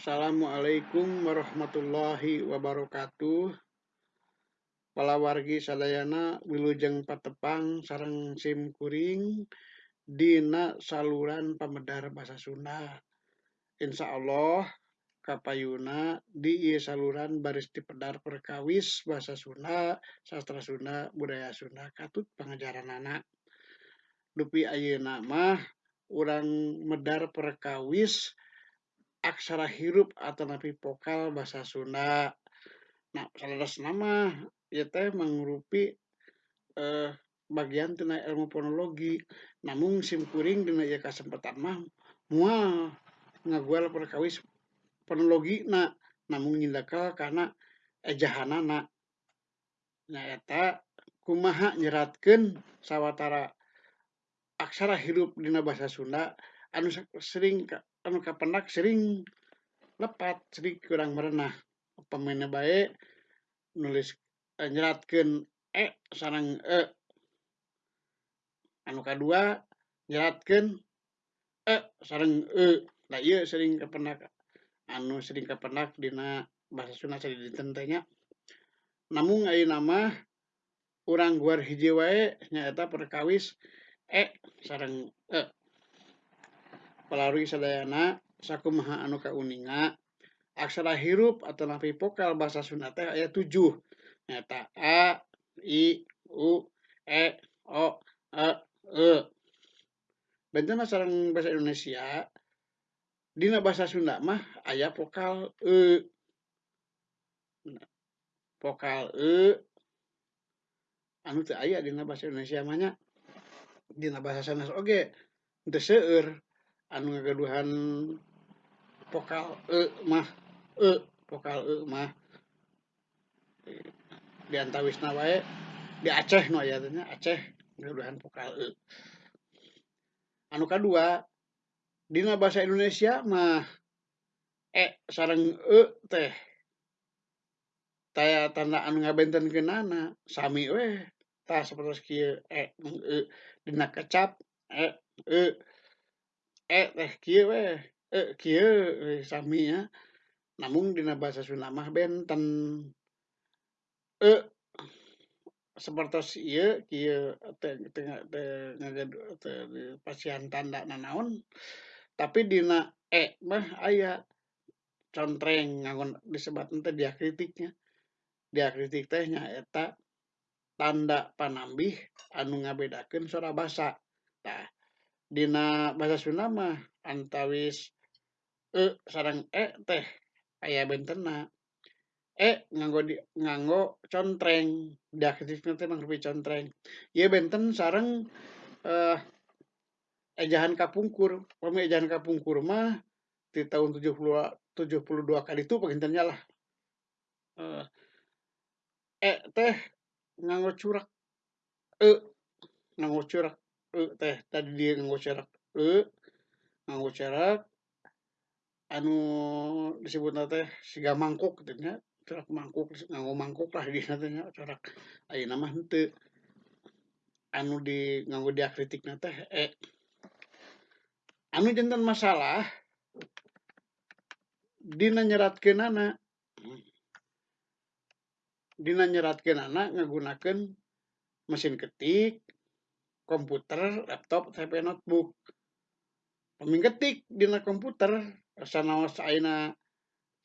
Assalamualaikum warahmatullahi wabarakatuh. Palawargi sadayana Wilujeng Patepang sarang SIMkuring Dina saluran pamedar bahasa Sunda. Insya Allah Kapayuna di saluran baris dipedar perkawis bahasa Sunda sastra Sunda budaya Sunda katut pengajaran anak Dupi Ayeuna mah orang medar perkawis aksara hirup atau napi vokal bahasa Sunda. Nah, nama ya teh mengrupi eh, bagian tina ilmu fonologi. Namun sim kuring dina ya kesempatan mah mual ngagual perkawis fonologi na namun nyindakal karena ejahana na. Nah, eta kumaha nyeratkan sawatara aksara hirup dina bahasa Sunda anu sering tem kapenak sering lepat jadi kurang merenah. Pemainnya baik nulis eh, uh, nyeratkan e sarang e. Anu kedua nyeratkan e sarang e. Nah iya sering kepenak anu sering kepenak dina bahasa Sunda jadi ditentenya namun ayo nama orang guar hiji wae nyaeta perkawis e sarang e. pelarui sedayana sakumaha anu kauninga aksara hirup atau napi vokal bahasa Sunda teh aya tujuh. Nyata a i u e o e e. Bentar sarang bahasa Indonesia dina bahasa Sunda mah aya vokal e. Vokal e. Anu teu aya dina bahasa Indonesia mah nya? Dina bahasa sanes oge teu seueur. Anu ngagaduhan vokal e mah e vokal e mah. Di antawisna wae di Aceh no aya teh Aceh ngagaduhan vokal e. Anu kadua dina bahasa Indonesia mah e sareng e teh. Taya tanda anu ngabenten kenana sami we. Tah seperti e e. Dina kecap e e e teh kieu we e kieu sami ya. Namun dina bahasa Sunda mah benten. E seperti ieu kieu teh teh teh pasian tanda nanaon. Tapi dina e mah aya contreng ngangon disebat ente diakritiknya diakritik teh nyaeta tanda panambih anu ngabedakeun sora basa. Tah dina bahasa Sunda mah antawis e sarang e teh aya bentenna e nganggo di, nganggo contreng. Diaktifna teh mangrupi contreng. Ieu benten sareng eh, ejahan kapungkur. Pami ejahan kapungkur mah di tahun 70 72 kali itu pengintennya lah. Eh, teh nganggo curak. E nganggo curak e teh tadi dia nganggo cerak. E nganggo cerak. Anu disebut teh siga mangkuk gitu nya. Cerak mangkuk nganggo mangkuk lah di nya cerak. Ayo nama henteu. Anu di nganggo diakritik teh e. Anu jantan masalah dina nyeratkeun anak dina nyeratkeun anak ngagunakeun mesin ketik komputer, laptop, sampai notebook. Pemingketik dina komputer, sanaos aina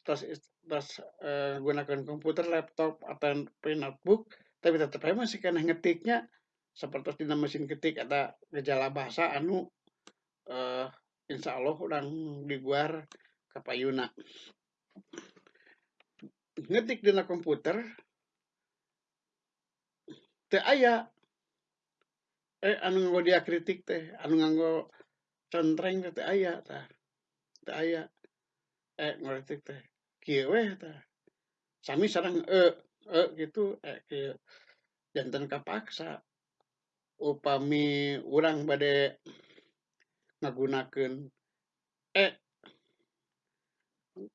tas tas uh, gunakan komputer, laptop atau notebook, tapi tetap aja masih kena ngetiknya seperti di mesin ketik ada gejala bahasa anu uh, insya Allah orang diguar kapayuna ngetik dina komputer teu aya eh anu nganggo dia kritik teh anu nganggo contreng teh aya tah teh aya. Eh ngritik teh kieu we tah sami sareng e e gitu. Eh kieu janten kapaksa upami urang bade ngagunakeun eh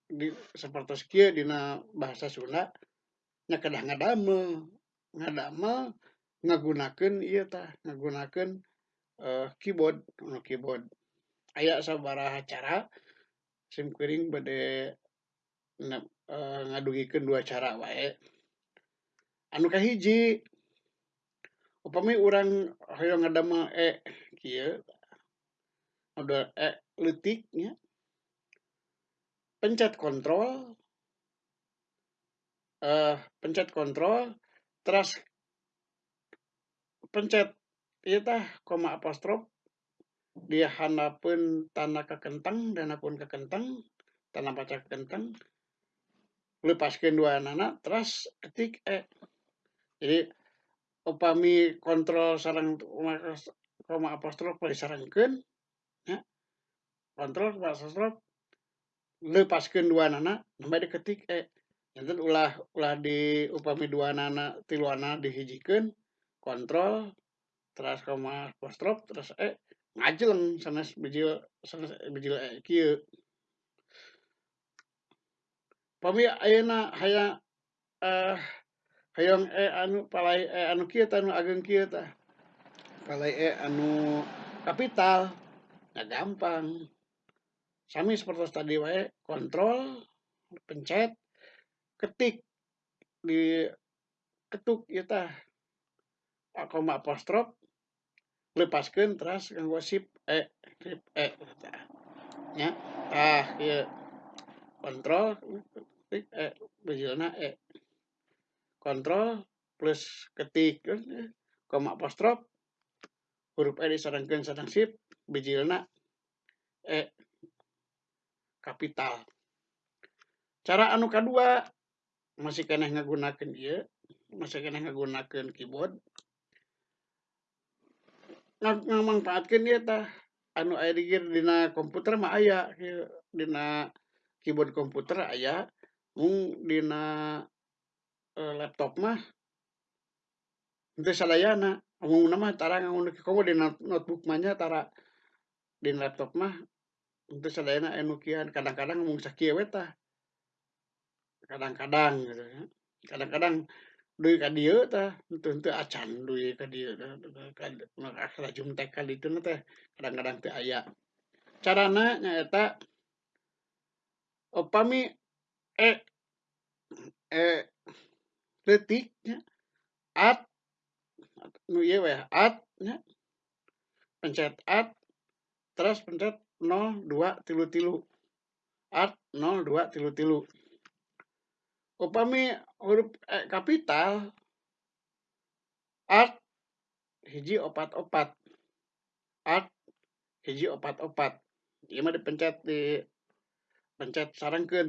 di seperti kieu dina bahasa Sunda nya kedah ngadamel ngadamel ngagunakeun ieu tah ngagunakeun uh, keyboard no keyboard. Aya sabaraha cara sim kuring bade uh, ngadugikeun dua cara wae. Anu kahiji upami urang hoyong ngadamel e kieu ada e letiknya pencet kontrol uh, pencet kontrol terus pencet iya tah koma apostrof. Dia handapun tanah kekentang dan akun kekentang tanah baca kekentang lepaskan dua anak terus ketik e jadi upami kontrol sarang koma apostrof sarangkeun ya. Kontrol koma apostrof. Lepaskan dua anak sampai diketik e Nanti ulah ulah di upami dua nana tilu anak dihijikan kontrol terus koma apostrof terus e ngajeng sanes bijil sanes bijil e kieu. Pami ayeuna haya eh hayang e anu palai e anu kieu anu ageng kieu tah. Palai e anu kapital nah gampang. Sami seperti tadi wae kontrol pencet ketik di ketuk ya tah koma apostrof lepaskan terus nganggo sip e sip e ya ah ya kontrol ketik e bejilna e kontrol plus ketik koma apostrof huruf e disarangkeun sareng sip bijilna e kapital. Cara anu kedua masih kena ngagunakeun ieu masih kena ngagunakeun keyboard ngamanfaatkeun ieu tah. Anu aya di dina komputer mah aya dina keyboard komputer aya mung dina uh, laptop mah teu sadayana umumna mah tara ngangun komo di notebook mah tara di laptop mah teu sadayana anu kieu kadang-kadang mung sakieu we kadang-kadang gitu. Kadang-kadang duit ka dieu tah tentu acan duit ka dieu maka jumtek kali itu teh kadang-kadang teh aya carana nyaeta upami e e detik at nu ieu we at nya pencet at terus pencet 0 2 tilu tilu at 0 2 tilu tilu upami huruf e kapital art hiji opat-opat art hiji opat-opat ieu mah dipencet di pencet sarangkeun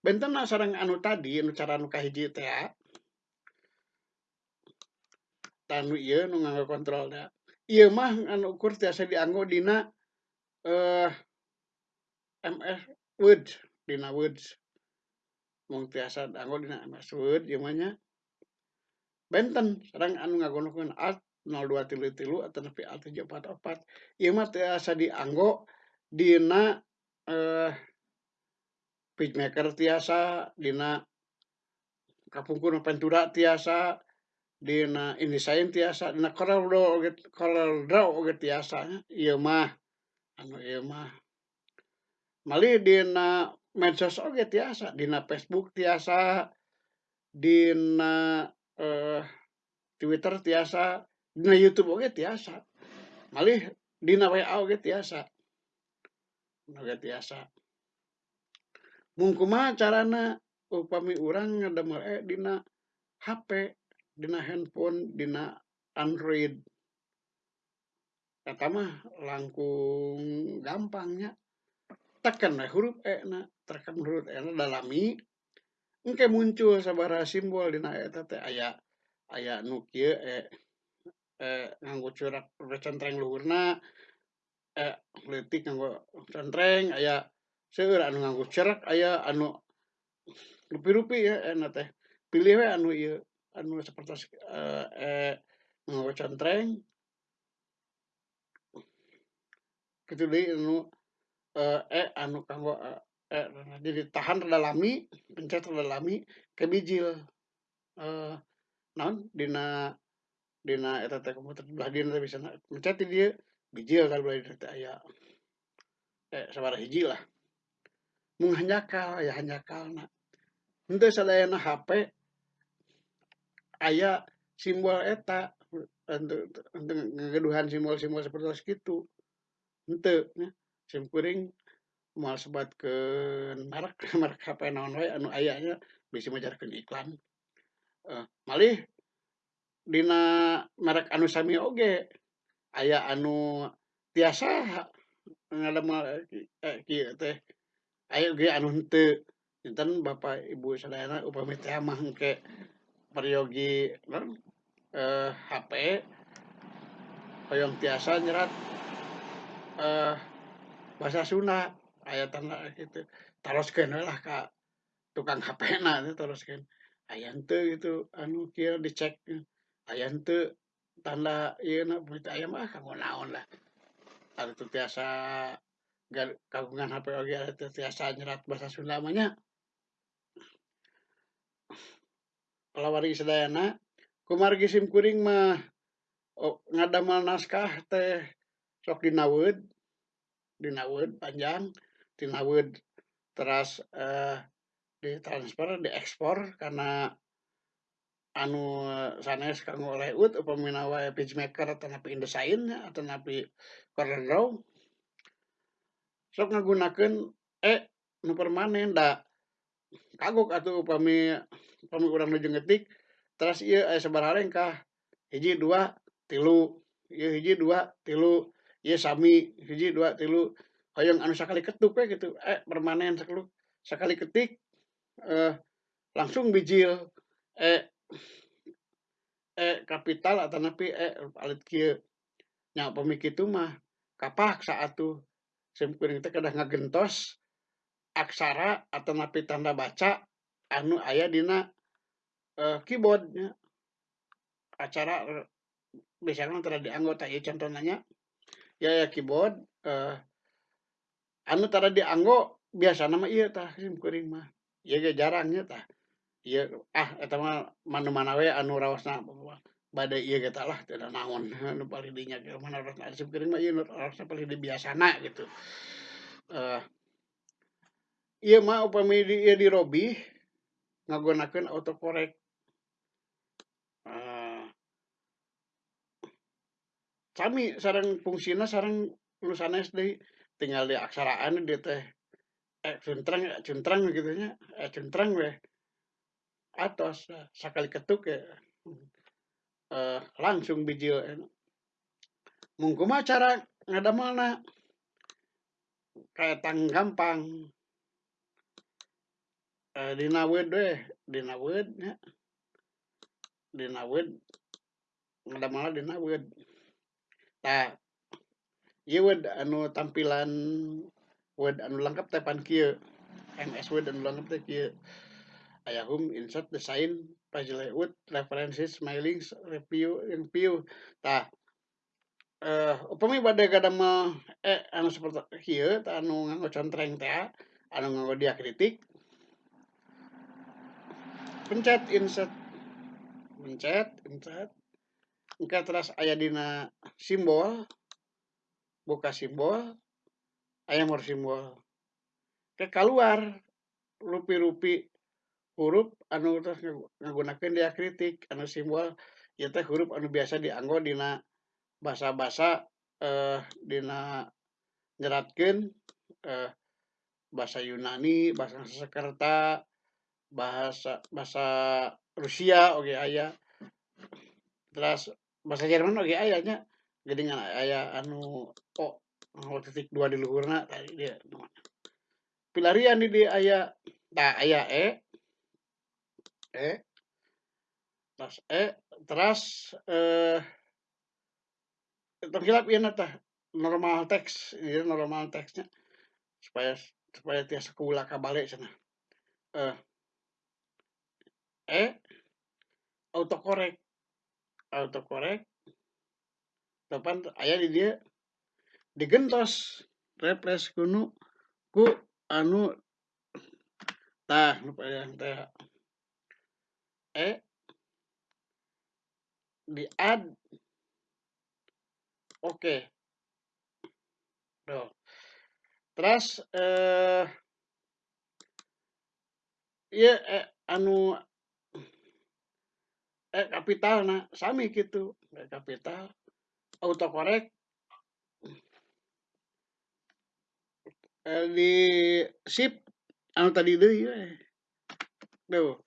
benten sarang anu tadi anu cara anu kahiji teh tanu ieu nu nganggo kontrol da. Ieu mah anu ukur tiasa dianggo dina eh MS Word dina Word mung tiasa anggo dina maksud ieu benten sareng anu ngagunakeun alt 0233 atau nepi alt 744 ieu mah tiasa dianggo dina eh PageMaker tiasa dina kapungkur pentura tiasa dina InDesign tiasa dina Corel Draw oge Draw tiasa ieu mah anu ieu mah. Malih dina medsos oge tiasa dina Facebook tiasa dina eh, Twitter tiasa dina YouTube oge tiasa malih dina WA oge tiasa oge tiasa mung kumaha carana upami urang ngadamel e dina HP dina handphone dina Android. Kata mah langkung gampangnya tekan huruf E na tekan huruf E na dalami. Engke muncul sabara simbol dina eta teh aya aya nu kieu e e nganggo corak centreng luhurna e leutik nganggo centreng aya seueur anu nganggo cerak aya anu rupi-rupi ya e teh. Pilih we anu ieu anu seperti e nganggo centreng kitu deui anu uh, e anu kanggo uh, eh, jadi tahan rada lami pencet rada lami ke bijil uh, non dina dina eta teh komputer belah dina bisa pencet dia bijil kalau belah dina teh eh sabara hiji lah mung hanjakal ya hanjakalna henteu sadayana HP aya simbol eta untuk ngegeduhan simbol-simbol seperti itu henteu sim kuring moal sebatkeun merek merek HP naon wae anu ayanya bisa majarkeun iklan. Uh, malih dina merek anu sami oge aya anu tiasa ngadamel eh, teh aya ge anu henteu. Inten Bapak Ibu sadayana upami teh mah engke peryogi eh, HP hoyong tiasa nyerat eh, bahasa Sunda aya tanda gitu. Taroskeun lah ka tukang HP na taroskeun aya henteu itu anu kieu dicek aya henteu tanda ieu na berita aya mah kanggo naon lah. Anu teu tiasa kagungan HP oge anu teu tiasa nyerat bahasa Sunda mah nya. Kalawari sadayana kumargi sim kuring mah oh, ngadamal naskah teh sok dinawud dinawud panjang dinawud teras eh, ditransfer diekspor karena anu sanes kanggo oleh ut upamina wae pagemaker atau napi InDesign atau napi CorelDRAW sok ngagunakeun eh nu permanen da kagok atau upami upami urang nuju ngetik terus iya sabaraha kah? Hiji dua tilu. Iya hiji dua tilu iya sami hiji dua tilu. Hoyong anu sakali ketuk we gitu. Eh permanen sakali sakali ketik eh langsung bijil. Eh eh kapital atau napi eh alit kieu nya pemik itu mah kapak saat tuh. Sim kuring teh kedah ngagentos aksara atau napi tanda baca anu aya dina uh, keyboardnya. Acara misalnya tara di anggota ya contohnya ya ya keyboard uh, anu tara di anggo biasa nama iya tah sim kuring mah. Iya ge jarangnya tah. Iya ah eta mah mana-mana we anu raosna badai iya kita lah tidak naon anu paling dinya ke mana raosna sim kuring mah iya raosna paling di biasana gitu. Uh, iya mah upami di, iya di Robi ngagunakeun autocorrect kami sarang fungsina sarang lulusan SD tinggal di aksaraan dia teh eh cuntrang cuntrang gitu nya eh cuntrang weh. Atas sakali ketuk ya. Eh, langsung bijil eh. mungkuma cara ngada mana kayak tang gampang. Eh, di nawed weh di nawed ya di nawed ngada mana di nawed Nah, iya wed anu tampilan wed anu lengkap tepan kia MS wed anu lengkap teh kia ayah home insert page layout references mailings review review tah eh uh, upami bade mah eh anu seperti kieu tah anu nganggo contreng teh anu nganggo dia kritik. Pencet insert. Pencet insert engka terus ayah dina simbol buka simbol ayah mau simbol ke keluar rupi-rupi huruf anu terus ngagunakeun dia kritik anu simbol ya teh huruf anu biasa dianggo dina bahasa-bahasa eh dina nyeratkeun eh bahasa Yunani, bahasa Sanskerta, bahasa bahasa Rusia oke okay, ayah. Terus bahasa Jerman oke ayahnya jadi nggak ayah anu oh titik dua di luhurna tadi dia pilarian di dia ayah tak ayah e. E. Terus e terus eh terkilap ya nata. Normal teks ini normal teksnya. Supaya supaya tiasa keulah kabalik sana. Eh. E. Autocorrect autocorrect depan ayah di dia digentos repres kuno ku anu tah lupa yang teh eh di add oke okay. terus eh Iya, eh, anu eh kapitalna sami gitu, eh kapital, autokorek eh, di sip anu tadi deui we. Tuh,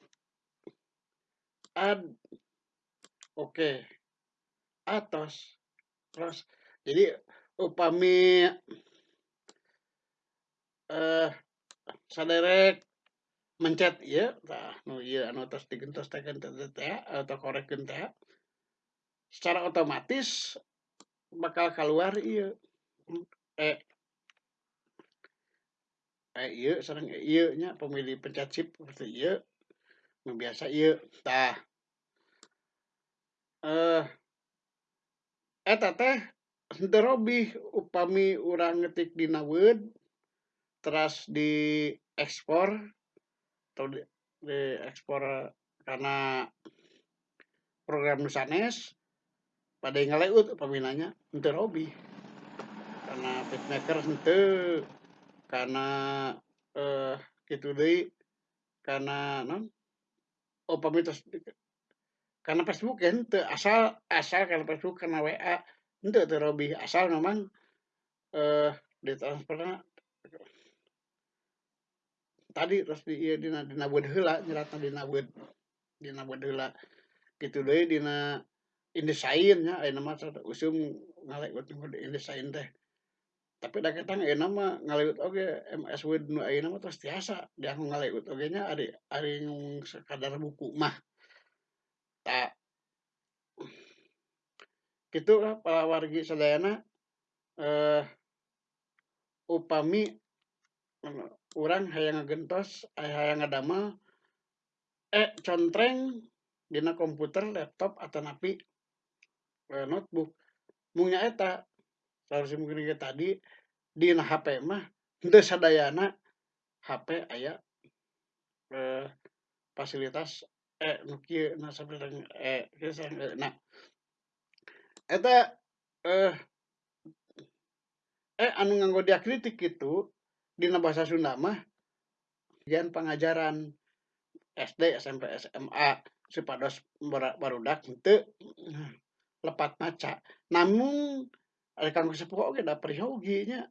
ad. Oke, atos, terus jadi upami eh saderek mencet ieu tah nu ieu anu tos digentos teh atau korekkeun teh secara otomatis bakal keluar ieu e e ieu sareng e ieu nya pemilih pencet chip seperti ieu nu biasa ieu tah eh eta teh henteu robih upami urang ngetik dina Word teras di ekspor atau di, di ekspor karena program sanes pada ngaleut paminanya henteu robih karena pacemaker henteu karena eh kitu deui karena non oh tos karena Facebook ya henteu asal asal karena Facebook karena WA henteu teu robih asal memang eh ditransferna tadi terus di ieu dina dina word heula nyeratna dina word dina word heula kitu deui dina InDesign nya ayeuna mah usum ngalewet InDesign teh. Tapi da kita ayeuna mah ngalewet oge MS Word nu ayeuna mah tos tiasa. Dianggo ngalewet oge nya ari ari sekadar buku mah. Tak gitu lah para wargi sadayana eh upami orang hayang ngagentos hayang ngadamel eh contreng dina komputer laptop atau napi eh, notebook. Mungnya eta harus mungkin tadi dina HP mah henteu sadayana HP aya eh, fasilitas eh nu kieu na saperang eh nah eta eh eh anu nganggo diakritik gitu dina bahasa Sunda mah bagian pengajaran SD SMP SMA supados barudak henteu lepat maca. Namun ada kang sepuh oge da prihogi nya.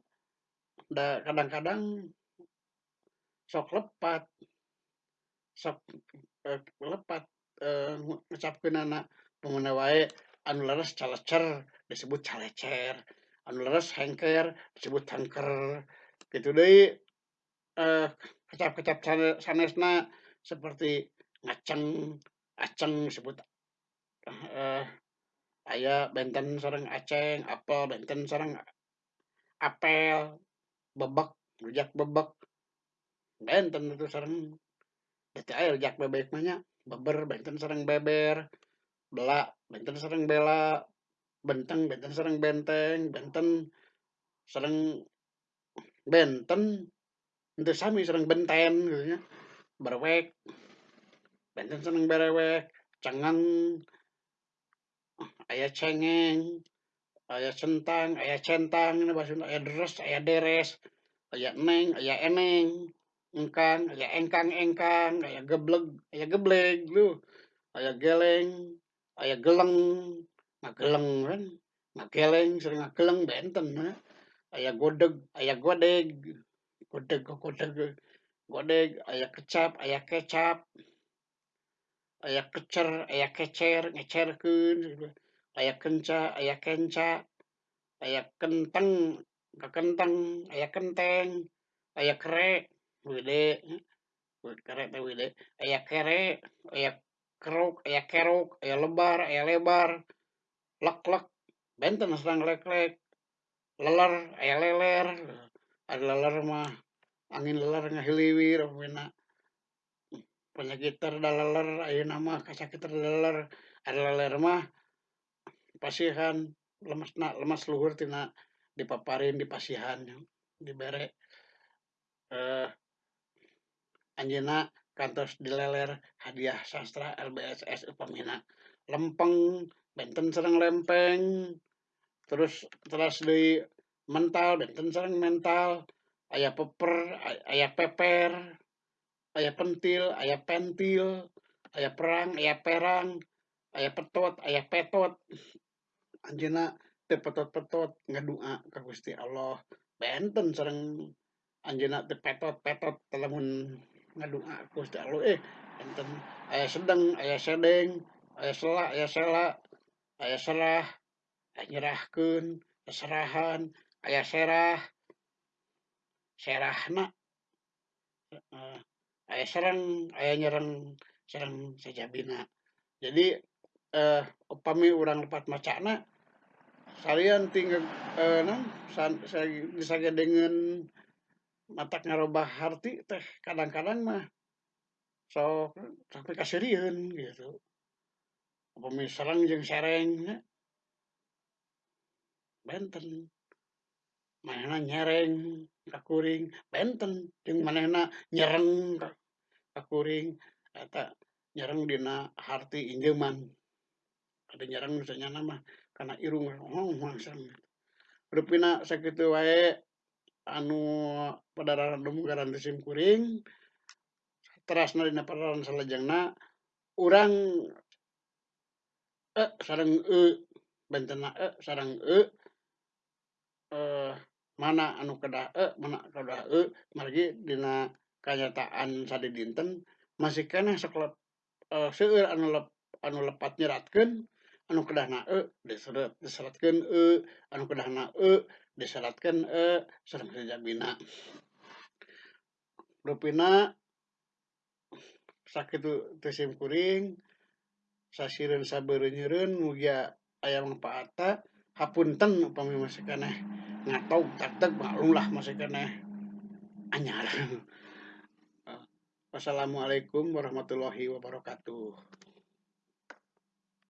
Da kadang-kadang sok lepat sok eh, lepat eh, ngucapkeun anak. Pemuna wae anu leres calecer disebut calecer. Anu leres hengker disebut hengker gitu. Deui eh, kecap-kecap sanesna seperti ngaceng aceng disebut eh, aya benten sareng aceng apel benten sareng apel bebek rujak bebek benten itu sareng Dati aya rujak bebek mah beber benten sareng beber bela benten sareng bela benteng benten sareng benteng benten sareng benten. Itu sami sareng benten gitu nya berwek benten sareng berewek. Cengeng ayah cengeng, ayah centang, ayah centang, ini bahasa ayah deres, ayah deres, ayah neng, ayah eneng, engkang, ayah engkang, engkang, ayah gebleg, ayah gebleg, lu, ayah geleng, ayah geleng, ngageleng kan, ngageleng, sering ngageleng benten, ya. Ayah godeg, ayah godeg, godeg, godeg, godeg, ayah kecap, ayah kecap, ayah kecer, ayah kecer, ngecerkeun, ayah kenca, ayah kenca, ayah kenteng, kenteng, ayah kenteng, ayah kere, wide, kere wide, ayah kere, ayah keruk, ayah keruk, ayah lebar, ayah lebar, lek lek, benten serang lek lek, leler, ayah leler, ada leler mah angin leler ngahiliwir, pina penyakit leler, ayah nama kasakit leler, ada leler mah pasihan lemas na lemas luhur tina dipaparin di pasihan dibere. Eh anjena kantos dileler hadiah sastra LBSS upamina. Lempeng benten serang lempeng terus terus di mental benten serang mental ayah peper ayah peper aya pentil, aya pentil, aya perang, aya perang, aya petot, aya petot. Anjeunna teu petot-petot ngadua ka Gusti Allah. Benten sareng anjeunna teu petot-petot teh lamun ngadua ka Gusti Allah eh benten aya sedeng, aya sedeng, aya sela, aya sela, aya serah, aya nyerahkeun, serahan, aya serah, serahna, heeh, aya sereng, aya nyereng, sereng sajabina. Jadi eh upami urang lepat macana salian tinggal eh naon disagedengeun matak ngarobah harti teh kadang-kadang mah sok sampai kasirieun gitu. Upami sereng jeung sereng benten. Manehna nyereng ka kuring benten jeung manehna nyereng ka kuring eta nyereng dina harti injeuman. Ada nyereng misalnya mah kana irung oh mangsam rupina sakitu wae anu padararan dumugaran ti simkuring terasna dina padararan salajengna urang e sareng e. Bentena e sareng e. mana anu kedah e, mana kedah e, margi dina kenyataan sadi dinten masih kene sekelep e, seueur anu lep, anu lepat nyeratkeun anu kedahna e diseret diseratkeun e anu kedahna e diseratkeun e sareng sajabina rupina sakitu tesim kuring sasireun sabeureun nyeureun mugia aya manfaatna hapunten upami masih keneh ngatog tegteg maklumlah masih keneh anyar. Wassalamualaikum warahmatullahi wabarakatuh.